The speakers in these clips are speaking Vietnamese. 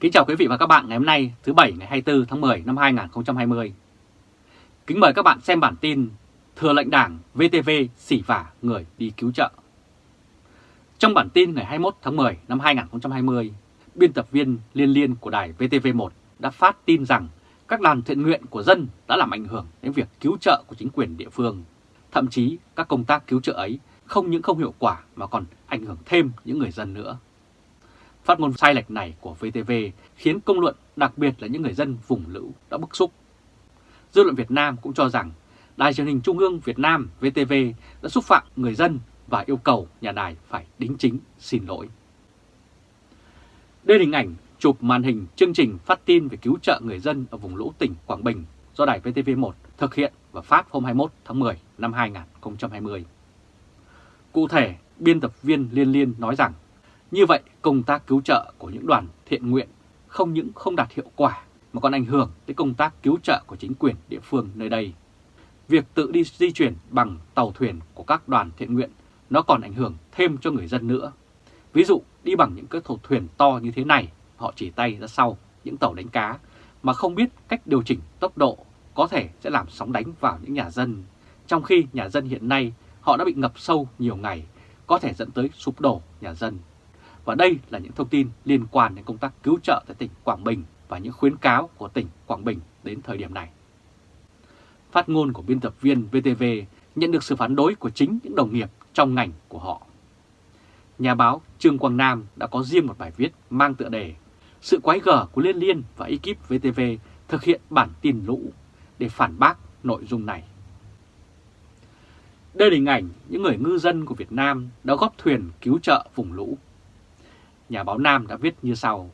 Kính chào quý vị và các bạn ngày hôm nay thứ Bảy ngày 24 tháng 10 năm 2020. Kính mời các bạn xem bản tin Thừa lệnh đảng VTV xỉ vả người đi cứu trợ. Trong bản tin ngày 21 tháng 10 năm 2020, biên tập viên liên liên của đài VTV1 đã phát tin rằng các đoàn thiện nguyện của dân đã làm ảnh hưởng đến việc cứu trợ của chính quyền địa phương. Thậm chí các công tác cứu trợ ấy không những không hiệu quả mà còn ảnh hưởng thêm những người dân nữa. Phát ngôn sai lệch này của VTV khiến công luận, đặc biệt là những người dân vùng lũ đã bức xúc. Dư luận Việt Nam cũng cho rằng Đài truyền hình Trung ương Việt Nam VTV đã xúc phạm người dân và yêu cầu nhà đài phải đính chính xin lỗi. Đây là hình ảnh chụp màn hình chương trình phát tin về cứu trợ người dân ở vùng lũ tỉnh Quảng Bình do đài VTV1 thực hiện và phát hôm 21 tháng 10 năm 2020. Cụ thể, biên tập viên Liên Liên nói rằng như vậy, công tác cứu trợ của những đoàn thiện nguyện không những không đạt hiệu quả mà còn ảnh hưởng tới công tác cứu trợ của chính quyền địa phương nơi đây. Việc tự đi di chuyển bằng tàu thuyền của các đoàn thiện nguyện nó còn ảnh hưởng thêm cho người dân nữa. Ví dụ đi bằng những cái tàu thuyền to như thế này, họ chỉ tay ra sau những tàu đánh cá mà không biết cách điều chỉnh tốc độ có thể sẽ làm sóng đánh vào những nhà dân. Trong khi nhà dân hiện nay họ đã bị ngập sâu nhiều ngày, có thể dẫn tới sụp đổ nhà dân. Và đây là những thông tin liên quan đến công tác cứu trợ tại tỉnh Quảng Bình và những khuyến cáo của tỉnh Quảng Bình đến thời điểm này. Phát ngôn của biên tập viên VTV nhận được sự phản đối của chính những đồng nghiệp trong ngành của họ. Nhà báo Trương Quang Nam đã có riêng một bài viết mang tựa đề Sự quái gở của Liên Liên và ekip VTV thực hiện bản tin lũ để phản bác nội dung này. Đây là hình ảnh những người ngư dân của Việt Nam đã góp thuyền cứu trợ vùng lũ nhà báo Nam đã viết như sau.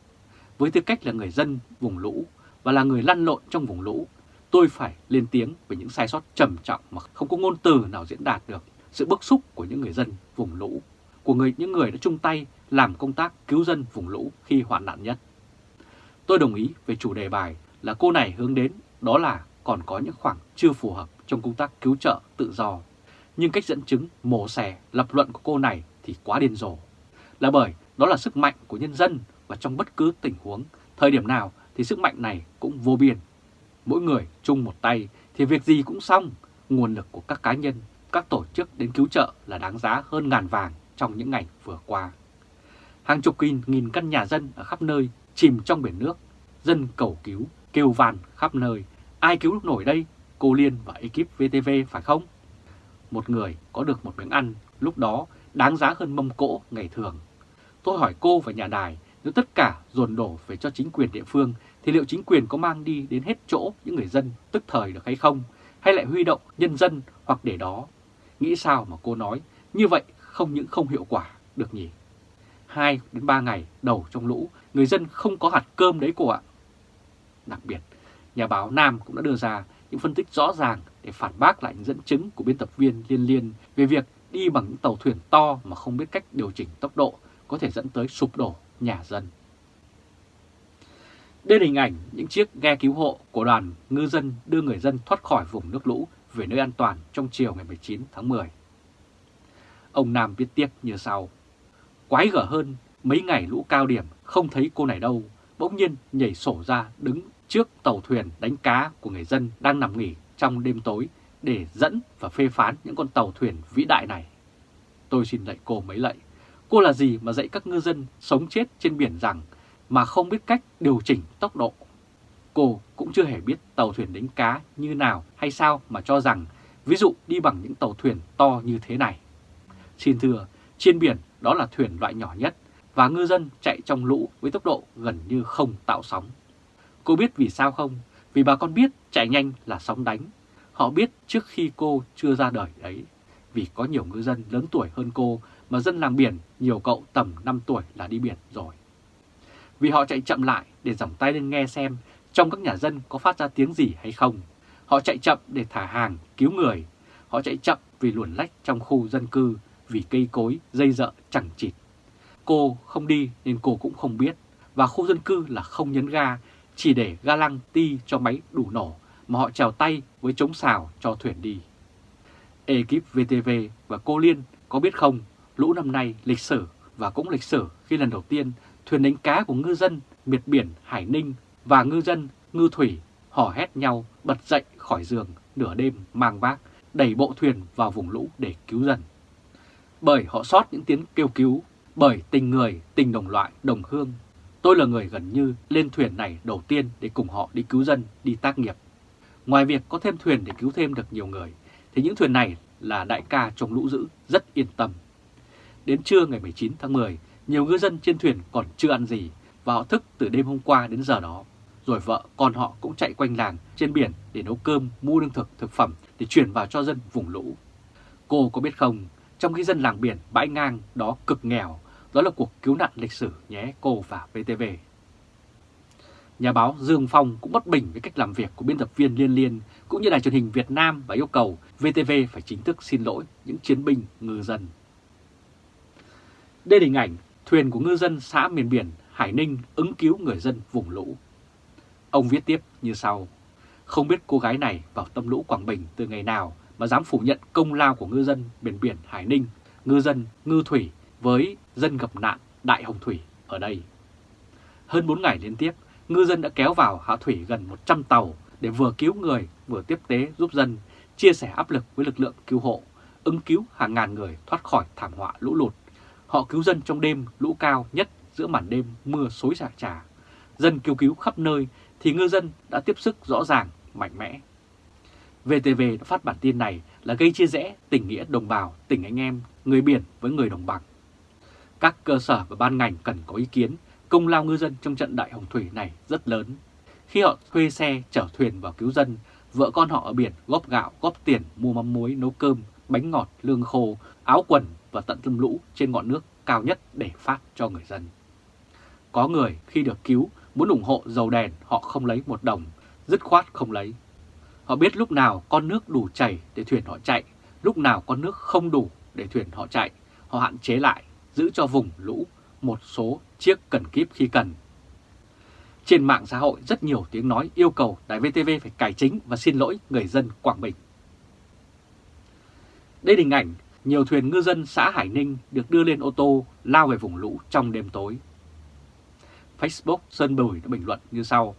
Với tư cách là người dân vùng lũ và là người lăn lộn trong vùng lũ, tôi phải lên tiếng về những sai sót trầm trọng mà không có ngôn từ nào diễn đạt được sự bức xúc của những người dân vùng lũ, của người những người đã chung tay làm công tác cứu dân vùng lũ khi hoạn nạn nhất. Tôi đồng ý về chủ đề bài là cô này hướng đến đó là còn có những khoảng chưa phù hợp trong công tác cứu trợ tự do. Nhưng cách dẫn chứng mổ xẻ lập luận của cô này thì quá điên rồ. Là bởi đó là sức mạnh của nhân dân và trong bất cứ tình huống, thời điểm nào thì sức mạnh này cũng vô biên. Mỗi người chung một tay thì việc gì cũng xong, nguồn lực của các cá nhân, các tổ chức đến cứu trợ là đáng giá hơn ngàn vàng trong những ngày vừa qua. Hàng chục nghìn, nghìn căn nhà dân ở khắp nơi chìm trong biển nước, dân cầu cứu, kêu van khắp nơi. Ai cứu lúc nổi đây? Cô Liên và ekip VTV phải không? Một người có được một miếng ăn lúc đó đáng giá hơn mâm cỗ ngày thường Tôi hỏi cô và nhà đài, nếu tất cả dồn đổ về cho chính quyền địa phương, thì liệu chính quyền có mang đi đến hết chỗ những người dân tức thời được hay không? Hay lại huy động nhân dân hoặc để đó? Nghĩ sao mà cô nói, như vậy không những không hiệu quả được nhỉ? 2 đến 3 ngày đầu trong lũ, người dân không có hạt cơm đấy cô ạ. Đặc biệt, nhà báo Nam cũng đã đưa ra những phân tích rõ ràng để phản bác lại những dẫn chứng của biên tập viên Liên Liên về việc đi bằng những tàu thuyền to mà không biết cách điều chỉnh tốc độ có thể dẫn tới sụp đổ nhà dân. Đây là hình ảnh những chiếc ghe cứu hộ của đoàn ngư dân đưa người dân thoát khỏi vùng nước lũ về nơi an toàn trong chiều ngày 19 tháng 10. Ông Nam viết tiếp như sau. Quái gở hơn, mấy ngày lũ cao điểm không thấy cô này đâu, bỗng nhiên nhảy sổ ra đứng trước tàu thuyền đánh cá của người dân đang nằm nghỉ trong đêm tối để dẫn và phê phán những con tàu thuyền vĩ đại này. Tôi xin lạy cô mấy lạy, Cô là gì mà dạy các ngư dân sống chết trên biển rằng mà không biết cách điều chỉnh tốc độ? Cô cũng chưa hề biết tàu thuyền đánh cá như nào hay sao mà cho rằng ví dụ đi bằng những tàu thuyền to như thế này. Xin thưa, trên biển đó là thuyền loại nhỏ nhất và ngư dân chạy trong lũ với tốc độ gần như không tạo sóng. Cô biết vì sao không? Vì bà con biết chạy nhanh là sóng đánh. Họ biết trước khi cô chưa ra đời đấy. Vì có nhiều ngư dân lớn tuổi hơn cô mà dân làng biển nhiều cậu tầm 5 tuổi là đi biển rồi. Vì họ chạy chậm lại để dòng tay lên nghe xem trong các nhà dân có phát ra tiếng gì hay không. Họ chạy chậm để thả hàng, cứu người. Họ chạy chậm vì luồn lách trong khu dân cư, vì cây cối, dây dợ chẳng chịt. Cô không đi nên cô cũng không biết. Và khu dân cư là không nhấn ga, chỉ để ga lăng ti cho máy đủ nổ mà họ trèo tay với chống xào cho thuyền đi. Ekip VTV và cô Liên có biết không Lũ năm nay lịch sử và cũng lịch sử khi lần đầu tiên thuyền đánh cá của ngư dân miệt biển Hải Ninh và ngư dân, ngư thủy hò hét nhau bật dậy khỏi giường nửa đêm mang vác, đẩy bộ thuyền vào vùng lũ để cứu dân. Bởi họ sót những tiếng kêu cứu, bởi tình người, tình đồng loại, đồng hương. Tôi là người gần như lên thuyền này đầu tiên để cùng họ đi cứu dân, đi tác nghiệp. Ngoài việc có thêm thuyền để cứu thêm được nhiều người, thì những thuyền này là đại ca trong lũ dữ rất yên tâm. Đến trưa ngày 19 tháng 10, nhiều ngư dân trên thuyền còn chưa ăn gì và họ thức từ đêm hôm qua đến giờ đó. Rồi vợ con họ cũng chạy quanh làng trên biển để nấu cơm, mua lương thực, thực phẩm để chuyển vào cho dân vùng lũ. Cô có biết không, trong khi dân làng biển bãi ngang đó cực nghèo, đó là cuộc cứu nạn lịch sử nhé cô và VTV. Nhà báo Dương Phong cũng bất bình với cách làm việc của biên tập viên Liên Liên cũng như đài truyền hình Việt Nam và yêu cầu VTV phải chính thức xin lỗi những chiến binh ngư dân. Đây là hình ảnh thuyền của ngư dân xã miền biển Hải Ninh ứng cứu người dân vùng lũ. Ông viết tiếp như sau. Không biết cô gái này vào tâm lũ Quảng Bình từ ngày nào mà dám phủ nhận công lao của ngư dân miền biển Hải Ninh, ngư dân, ngư thủy với dân gặp nạn Đại Hồng Thủy ở đây. Hơn 4 ngày liên tiếp, ngư dân đã kéo vào hạ thủy gần 100 tàu để vừa cứu người vừa tiếp tế giúp dân, chia sẻ áp lực với lực lượng cứu hộ, ứng cứu hàng ngàn người thoát khỏi thảm họa lũ lụt. Họ cứu dân trong đêm lũ cao nhất giữa màn đêm mưa xối xả trà. Dân cứu cứu khắp nơi thì ngư dân đã tiếp sức rõ ràng, mạnh mẽ. VTV đã phát bản tin này là gây chia rẽ tình nghĩa đồng bào, tình anh em, người biển với người đồng bằng. Các cơ sở và ban ngành cần có ý kiến, công lao ngư dân trong trận đại hồng thủy này rất lớn. Khi họ thuê xe chở thuyền vào cứu dân, vợ con họ ở biển góp gạo, góp tiền, mua mắm muối, nấu cơm, bánh ngọt, lương khô, áo quần và tận tâm lũ trên ngọn nước cao nhất để phát cho người dân. Có người khi được cứu muốn ủng hộ dầu đèn họ không lấy một đồng, dứt khoát không lấy. Họ biết lúc nào con nước đủ chảy để thuyền họ chạy, lúc nào con nước không đủ để thuyền họ chạy, họ hạn chế lại, giữ cho vùng lũ một số chiếc cần kíp khi cần. Trên mạng xã hội rất nhiều tiếng nói yêu cầu Đài VTV phải cải chính và xin lỗi người dân Quảng Bình. Đây hình ảnh nhiều thuyền ngư dân xã Hải Ninh được đưa lên ô tô lao về vùng lũ trong đêm tối. Facebook Sơn Bùi đã bình luận như sau.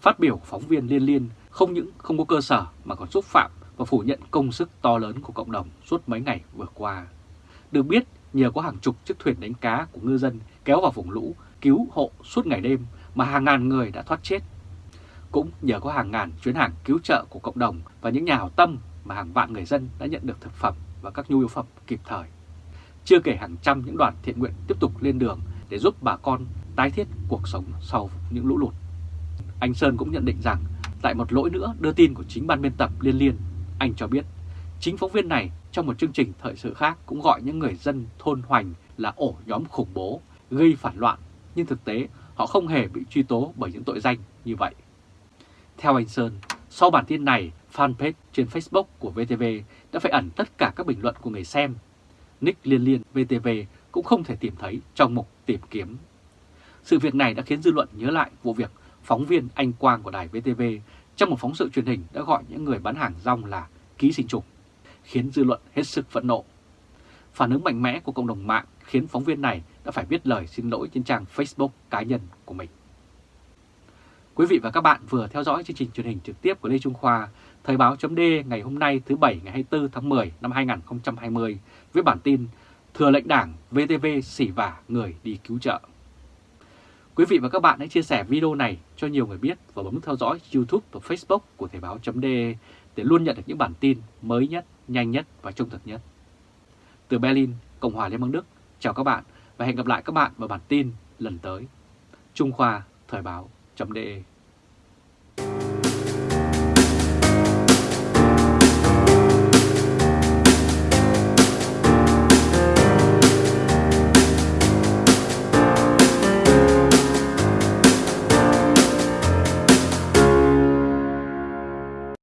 Phát biểu phóng viên Liên Liên không những không có cơ sở mà còn xúc phạm và phủ nhận công sức to lớn của cộng đồng suốt mấy ngày vừa qua. Được biết, nhờ có hàng chục chiếc thuyền đánh cá của ngư dân kéo vào vùng lũ, cứu hộ suốt ngày đêm mà hàng ngàn người đã thoát chết. Cũng nhờ có hàng ngàn chuyến hàng cứu trợ của cộng đồng và những nhà hảo tâm mà hàng vạn người dân đã nhận được thực phẩm và các nhu yếu phẩm kịp thời. Chưa kể hàng trăm những đoàn thiện nguyện tiếp tục lên đường để giúp bà con tái thiết cuộc sống sau những lũ lụt. Anh Sơn cũng nhận định rằng tại một lỗi nữa đưa tin của chính ban biên tập Liên Liên, anh cho biết chính phóng viên này trong một chương trình thời sự khác cũng gọi những người dân thôn Hoành là ổ nhóm khủng bố, gây phản loạn, nhưng thực tế họ không hề bị truy tố bởi những tội danh như vậy. Theo anh Sơn, sau bản tin này, fanpage trên Facebook của VTV đã phải ẩn tất cả các bình luận của người xem. Nick Liên Liên VTV cũng không thể tìm thấy trong mục tìm kiếm. Sự việc này đã khiến dư luận nhớ lại vụ việc phóng viên Anh Quang của đài VTV trong một phóng sự truyền hình đã gọi những người bán hàng rong là ký sinh trùng, khiến dư luận hết sức phẫn nộ. Phản ứng mạnh mẽ của cộng đồng mạng khiến phóng viên này đã phải viết lời xin lỗi trên trang Facebook cá nhân của mình. Quý vị và các bạn vừa theo dõi chương trình truyền hình trực tiếp của Lê Trung Khoa, Thời báo chấm ngày hôm nay thứ Bảy ngày 24 tháng 10 năm 2020 với bản tin Thừa lệnh đảng VTV xỉ vả người đi cứu trợ. Quý vị và các bạn hãy chia sẻ video này cho nhiều người biết và bấm theo dõi YouTube và Facebook của Thời báo.de để luôn nhận được những bản tin mới nhất, nhanh nhất và trung thực nhất. Từ Berlin, Cộng hòa Liên bang Đức, chào các bạn và hẹn gặp lại các bạn vào bản tin lần tới. Trung Khoa Thời báo.de